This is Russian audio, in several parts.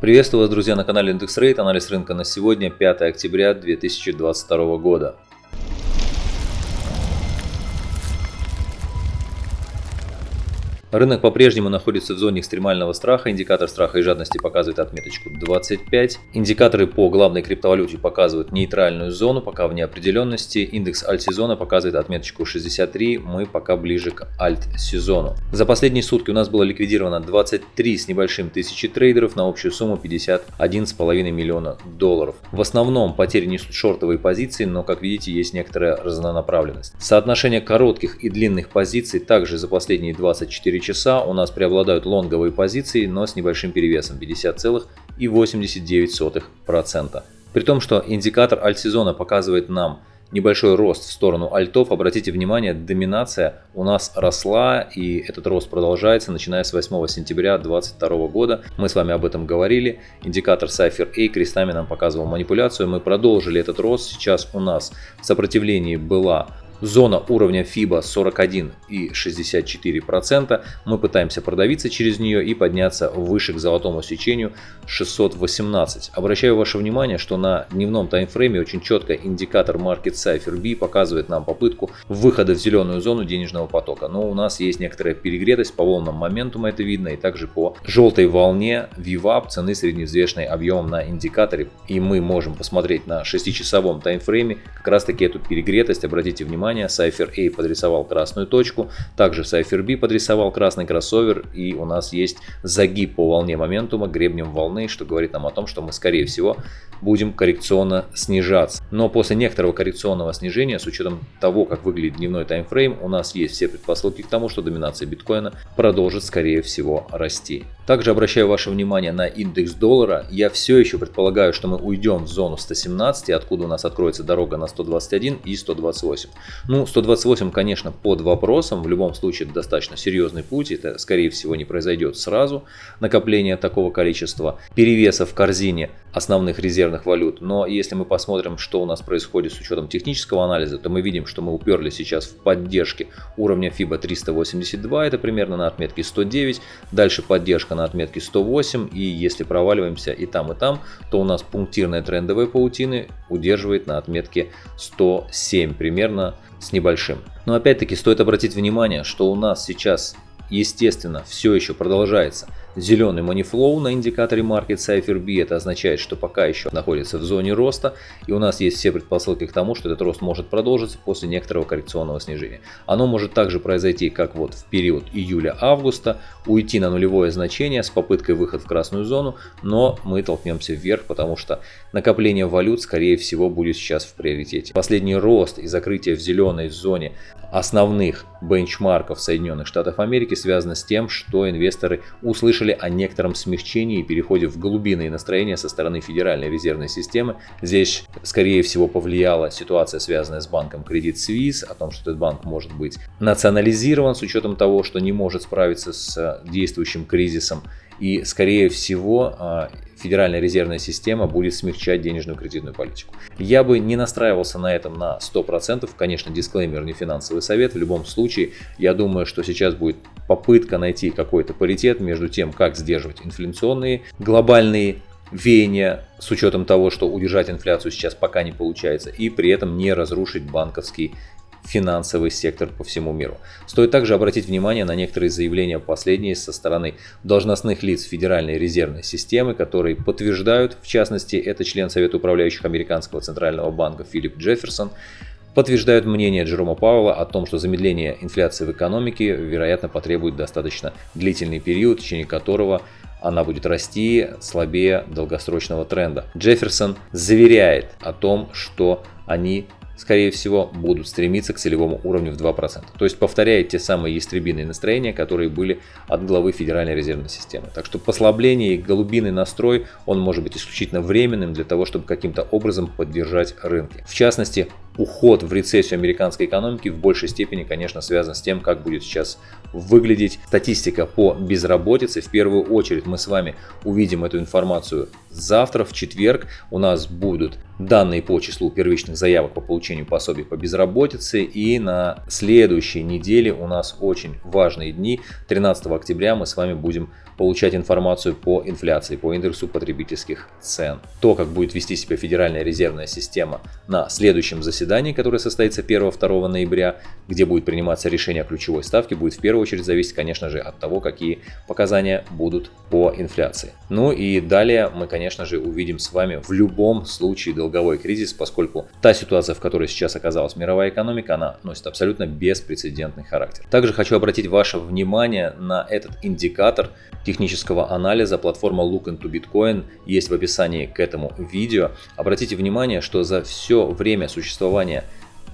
Приветствую вас, друзья, на канале Индекс Рейт. Анализ рынка на сегодня, 5 октября 2022 года. Рынок по-прежнему находится в зоне экстремального страха. Индикатор страха и жадности показывает отметочку 25. Индикаторы по главной криптовалюте показывают нейтральную зону, пока в неопределенности. Индекс альт-сезона показывает отметочку 63. Мы пока ближе к альт-сезону. За последние сутки у нас было ликвидировано 23 с небольшим тысячи трейдеров на общую сумму 51,5 миллиона долларов. В основном потери несут шортовые позиции, но как видите есть некоторая разнонаправленность. Соотношение коротких и длинных позиций также за последние 24 часа у нас преобладают лонговые позиции, но с небольшим перевесом 50,89%. При том, что индикатор альт-сезона показывает нам небольшой рост в сторону альтов, обратите внимание, доминация у нас росла и этот рост продолжается, начиная с 8 сентября 2022 года. Мы с вами об этом говорили. Индикатор Cypher A крестами нам показывал манипуляцию. Мы продолжили этот рост. Сейчас у нас в сопротивлении была Зона уровня FIBA 41,64%. Мы пытаемся продавиться через нее и подняться выше к золотому сечению 618. Обращаю ваше внимание, что на дневном таймфрейме очень четко индикатор Market Cipher B показывает нам попытку выхода в зеленую зону денежного потока. Но у нас есть некоторая перегретость по волнам моментума, это видно, и также по желтой волне VWAP цены средневзвешенной объемом на индикаторе. И мы можем посмотреть на 6-часовом таймфрейме как раз таки эту перегретость. Обратите внимание, внимание, Cypher A подрисовал красную точку, также Cypher B подрисовал красный кроссовер и у нас есть загиб по волне моментума гребнем волны, что говорит нам о том, что мы скорее всего будем коррекционно снижаться. Но после некоторого коррекционного снижения, с учетом того, как выглядит дневной таймфрейм, у нас есть все предпосылки к тому, что доминация биткоина продолжит скорее всего расти. Также обращаю ваше внимание на индекс доллара. Я все еще предполагаю, что мы уйдем в зону 117, откуда у нас откроется дорога на 121 и 128. Ну, 128, конечно, под вопросом. В любом случае, это достаточно серьезный путь. Это, скорее всего, не произойдет сразу. Накопление такого количества перевеса в корзине основных резервных валют. Но если мы посмотрим, что у нас происходит с учетом технического анализа, то мы видим, что мы уперлись сейчас в поддержке уровня FIBA 382. Это примерно на отметке 109. Дальше поддержка на отметке 108. И если проваливаемся и там, и там, то у нас пунктирная трендовая паутины удерживает на отметке 107 примерно с небольшим. Но опять-таки стоит обратить внимание, что у нас сейчас естественно все еще продолжается Зеленый манифлоу на индикаторе Market Cipher B, это означает, что пока еще находится в зоне роста, и у нас есть все предпосылки к тому, что этот рост может продолжиться после некоторого коррекционного снижения. Оно может также произойти, как вот в период июля-августа, уйти на нулевое значение с попыткой выхода в красную зону, но мы толкнемся вверх, потому что накопление валют, скорее всего, будет сейчас в приоритете. Последний рост и закрытие в зеленой зоне основных бенчмарков Соединенных Штатов Америки связано с тем, что инвесторы услышали услышали о некотором смягчении и переходе в голубиные настроения со стороны Федеральной резервной системы. Здесь, скорее всего, повлияла ситуация, связанная с банком Credit Suisse, о том, что этот банк может быть национализирован с учетом того, что не может справиться с действующим кризисом. И, скорее всего, а, Федеральная резервная система будет смягчать денежную кредитную политику. Я бы не настраивался на этом на 100%, конечно, дисклеймер не финансовый совет, в любом случае, я думаю, что сейчас будет попытка найти какой-то паритет между тем, как сдерживать инфляционные глобальные веяния с учетом того, что удержать инфляцию сейчас пока не получается, и при этом не разрушить банковский финансовый сектор по всему миру. Стоит также обратить внимание на некоторые заявления последние со стороны должностных лиц Федеральной резервной системы, которые подтверждают, в частности, это член Совета управляющих Американского центрального банка Филипп Джефферсон, подтверждают мнение Джерома Пауэлла о том, что замедление инфляции в экономике, вероятно, потребует достаточно длительный период, в течение которого она будет расти слабее долгосрочного тренда. Джефферсон заверяет о том, что они скорее всего, будут стремиться к целевому уровню в 2%. То есть повторяет те самые ястребиные настроения, которые были от главы Федеральной резервной системы. Так что послабление и голубиный настрой, он может быть исключительно временным для того, чтобы каким-то образом поддержать рынки. В частности, уход в рецессию американской экономики в большей степени, конечно, связан с тем, как будет сейчас выглядеть статистика по безработице. В первую очередь мы с вами увидим эту информацию завтра, в четверг. У нас будут данные по числу первичных заявок по получению пособий по безработице. И на следующей неделе у нас очень важные дни. 13 октября мы с вами будем получать информацию по инфляции, по индексу потребительских цен. То, как будет вести себя Федеральная резервная система на следующем заседании, которое состоится 1-2 ноября, где будет приниматься решение о ключевой ставке, будет в первую очередь зависеть, конечно же, от того, какие показания будут по инфляции. Ну и далее мы, конечно же, увидим с вами в любом случае долговой кризис, поскольку та ситуация, в которой сейчас оказалась мировая экономика, она носит абсолютно беспрецедентный характер. Также хочу обратить ваше внимание на этот индикатор, технического анализа платформа Look into Bitcoin есть в описании к этому видео. Обратите внимание, что за все время существования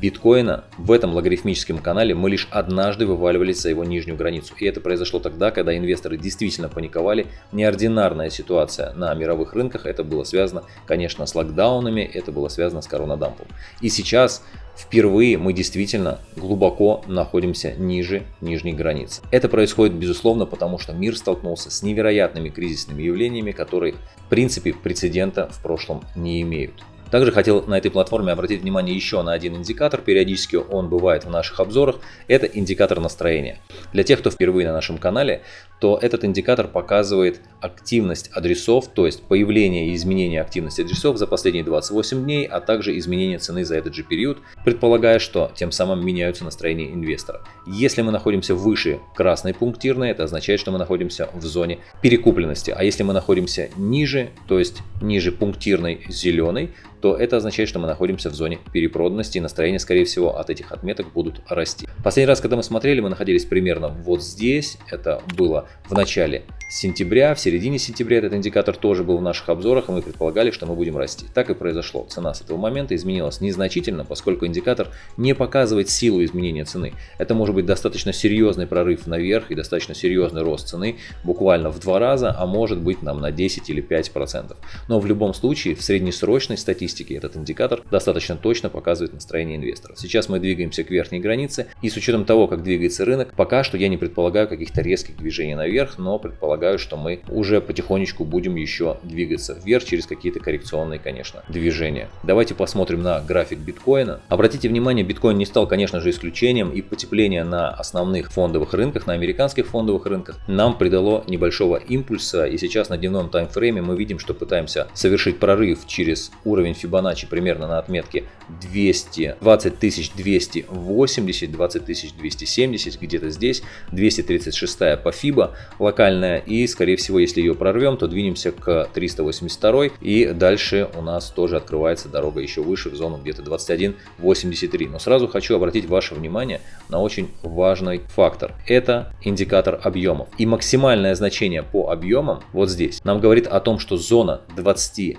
биткоина в этом логарифмическом канале мы лишь однажды вываливались за его нижнюю границу. И это произошло тогда, когда инвесторы действительно паниковали. Неординарная ситуация на мировых рынках. Это было связано, конечно, с локдаунами, это было связано с коронадампом. И сейчас впервые мы действительно глубоко находимся ниже нижней границы. Это происходит безусловно потому, что мир столкнулся с невероятными кризисными явлениями, которые в принципе прецедента в прошлом не имеют. Также хотел на этой платформе обратить внимание еще на один индикатор, периодически он бывает в наших обзорах, это индикатор настроения. Для тех, кто впервые на нашем канале, то этот индикатор показывает активность адресов, то есть появление и изменение активности адресов за последние 28 дней, а также изменение цены за этот же период, предполагая, что тем самым меняются настроения инвестора. Если мы находимся выше красной пунктирной, это означает, что мы находимся в зоне перекупленности, а если мы находимся ниже, то есть ниже пунктирной зеленой, то это означает, что мы находимся в зоне перепроданности и настроения, скорее всего, от этих отметок будут расти. Последний раз, когда мы смотрели, мы находились примерно вот здесь, это было в начале сентября, в середине сентября этот индикатор тоже был в наших обзорах, и мы предполагали, что мы будем расти. Так и произошло. Цена с этого момента изменилась незначительно, поскольку индикатор не показывает силу изменения цены. Это может быть достаточно серьезный прорыв наверх и достаточно серьезный рост цены, буквально в два раза, а может быть нам на 10 или 5 процентов. Но в любом случае в среднесрочной статистике этот индикатор достаточно точно показывает настроение инвестора. Сейчас мы двигаемся к верхней границе, и с учетом того, как двигается рынок, пока что я не предполагаю каких-то резких движений наверх, но предполагаю, что мы уже потихонечку будем еще двигаться вверх через какие-то коррекционные, конечно, движения. Давайте посмотрим на график биткоина. Обратите внимание, биткоин не стал, конечно же, исключением и потепление на основных фондовых рынках, на американских фондовых рынках нам придало небольшого импульса и сейчас на дневном таймфрейме мы видим, что пытаемся совершить прорыв через уровень Fibonacci примерно на отметке 200, 20 280, 20 270, где-то здесь, 236 по FIBA, локальная. И, скорее всего, если ее прорвем, то двинемся к 382 и дальше у нас тоже открывается дорога еще выше, в зону где-то 21.83. Но сразу хочу обратить ваше внимание на очень важный фактор. Это индикатор объемов. И максимальное значение по объемам вот здесь нам говорит о том, что зона 21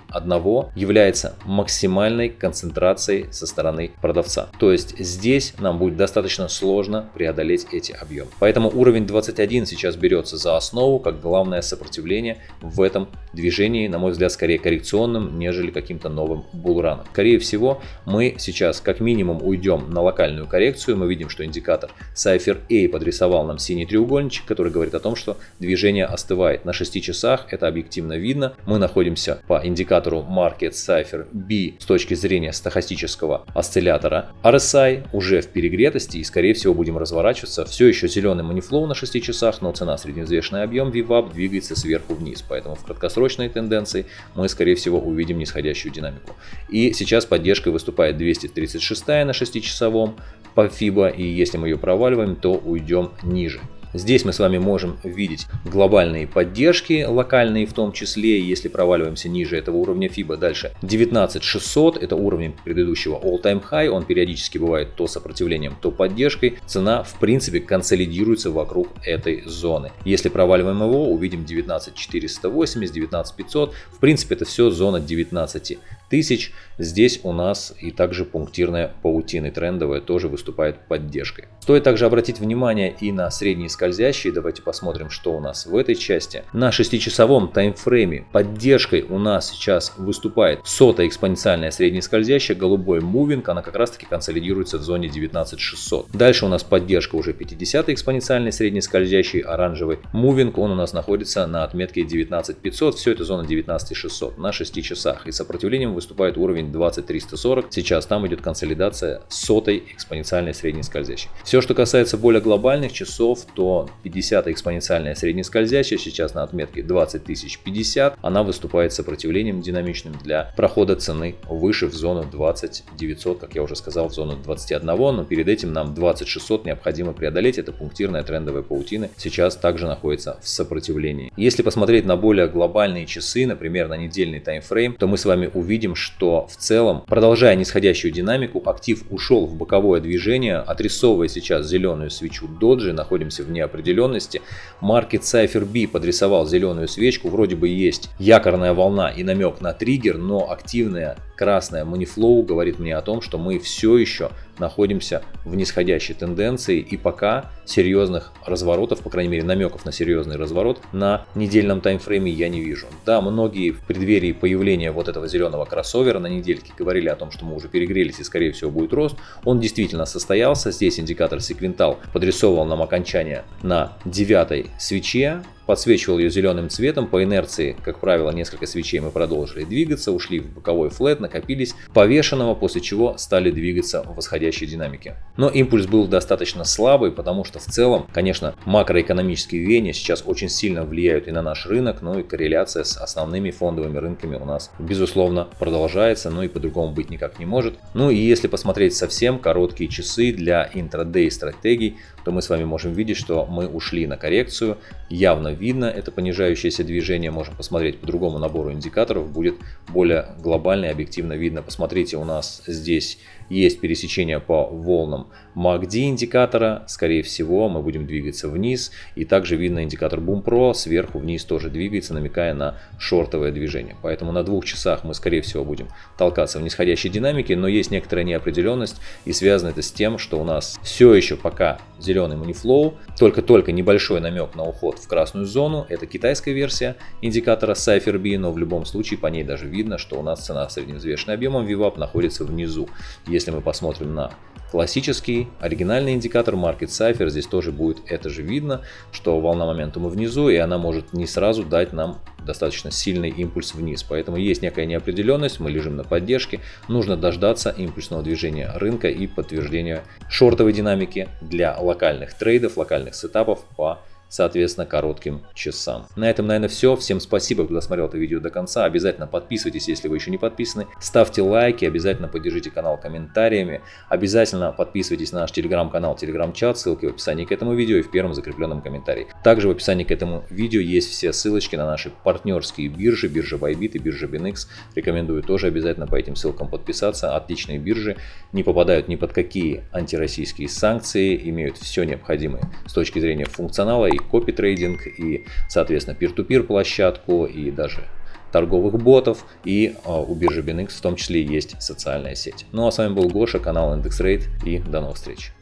является максимальной концентрацией со стороны продавца. То есть здесь нам будет достаточно сложно преодолеть эти объемы. Поэтому уровень 21 сейчас берет берется за основу как главное сопротивление в этом движении, на мой взгляд, скорее коррекционным, нежели каким-то новым булраном. Скорее всего, мы сейчас как минимум уйдем на локальную коррекцию. Мы видим, что индикатор Cypher A подрисовал нам синий треугольничек, который говорит о том, что движение остывает. На 6 часах это объективно видно. Мы находимся по индикатору Market Cypher B с точки зрения стахастического осциллятора RSI уже в перегретости и скорее всего будем разворачиваться. Все еще зеленый манифлоу на 6 часах, но цена средневзвешенный объем VWAP двигается сверху вниз, поэтому в краткосрочной тенденции мы скорее всего увидим нисходящую динамику. И сейчас поддержкой выступает 236 на 6-часовом по FIBA, и если мы ее проваливаем, то уйдем ниже. Здесь мы с вами можем видеть глобальные поддержки, локальные в том числе, если проваливаемся ниже этого уровня FIBA. Дальше 19600, это уровень предыдущего all-time high, он периодически бывает то сопротивлением, то поддержкой. Цена в принципе консолидируется вокруг этой зоны. Если проваливаем его, увидим 19480, 19500, в принципе это все зона 19 тысяч. Здесь у нас и также пунктирная паутина трендовая тоже выступает поддержкой. Стоит также обратить внимание и на средние скользящие. Давайте посмотрим, что у нас в этой части. На 6-часовом таймфрейме поддержкой у нас сейчас выступает сотая экспоненциальная среднескользящая, голубой мувинг, она как раз таки консолидируется в зоне 19600. Дальше у нас поддержка уже 50 экспоненциальной среднескользящей, оранжевый мувинг, он у нас находится на отметке 19500, все это зона 19600 на 6 часах. И сопротивлением выступает уровень 20340, сейчас там идет консолидация сотой экспоненциальной среднескользящей. Все, что касается более глобальных часов, то 50 экспоненциальная среднескользящая сейчас на отметке 20050, она выступает сопротивлением динамичным для прохода цены выше в зону 20900, как я уже сказал, в зону 21, но перед этим нам 20600 необходимо преодолеть, это пунктирная трендовая паутина, сейчас также находится в сопротивлении. Если посмотреть на более глобальные часы, например, на недельный таймфрейм, то мы с вами увидим, что в целом, продолжая нисходящую динамику, актив ушел в боковое движение, отрисовывая сейчас зеленую свечу доджи, находимся в неопределенности. Market Cypher B подрисовал зеленую свечку, вроде бы есть якорная волна и намек на триггер, но активная красная Moneyflow говорит мне о том, что мы все еще находимся в нисходящей тенденции и пока серьезных разворотов, по крайней мере намеков на серьезный разворот на недельном таймфрейме я не вижу. Да, многие в преддверии появления вот этого зеленого кроссовера на недельке говорили о том, что мы уже перегрелись и скорее всего будет рост. Он действительно состоялся. Здесь индикатор секвентал подрисовывал нам окончание на девятой свече подсвечивал ее зеленым цветом. По инерции, как правило, несколько свечей мы продолжили двигаться, ушли в боковой флет, накопились повешенного, после чего стали двигаться в восходящей динамике. Но импульс был достаточно слабый, потому что в целом, конечно, макроэкономические веяния сейчас очень сильно влияют и на наш рынок, но и корреляция с основными фондовыми рынками у нас, безусловно, продолжается, но и по-другому быть никак не может. Ну и если посмотреть совсем короткие часы для интрадей стратегий, то мы с вами можем видеть, что мы ушли на коррекцию. Явно видно это понижающееся движение. Можем посмотреть по другому набору индикаторов. Будет более глобально и объективно видно. Посмотрите, у нас здесь есть пересечение по волнам MACD индикатора. Скорее всего, мы будем двигаться вниз. И также видно индикатор Boom Pro сверху вниз тоже двигается, намекая на шортовое движение. Поэтому на двух часах мы, скорее всего, будем толкаться в нисходящей динамике. Но есть некоторая неопределенность. И связано это с тем, что у нас все еще пока зеленый Moneyflow. Только-только небольшой намек на уход в красную зону. Это китайская версия индикатора Cypher B. Но в любом случае по ней даже видно, что у нас цена средневзвешенным объемом VWAP находится внизу. Мы посмотрим на классический оригинальный индикатор Market Cipher, здесь тоже будет это же видно, что волна моментума внизу, и она может не сразу дать нам достаточно сильный импульс вниз. Поэтому есть некая неопределенность, мы лежим на поддержке, нужно дождаться импульсного движения рынка и подтверждения шортовой динамики для локальных трейдов, локальных сетапов по соответственно, коротким часам. На этом, наверное, все. Всем спасибо, кто досмотрел это видео до конца. Обязательно подписывайтесь, если вы еще не подписаны. Ставьте лайки, обязательно поддержите канал комментариями. Обязательно подписывайтесь на наш телеграм-канал, телеграм-чат. Ссылки в описании к этому видео и в первом закрепленном комментарии. Также в описании к этому видео есть все ссылочки на наши партнерские биржи, биржа Bybit и биржа BinX. Рекомендую тоже обязательно по этим ссылкам подписаться. Отличные биржи, не попадают ни под какие антироссийские санкции, имеют все необходимое с точки зрения функционала и копи-трейдинг, и, соответственно, peer-to-peer площадку, и даже торговых ботов, и а, у биржи BinX в том числе есть социальная сеть. Ну а с вами был Гоша, канал IndexRate, и до новых встреч.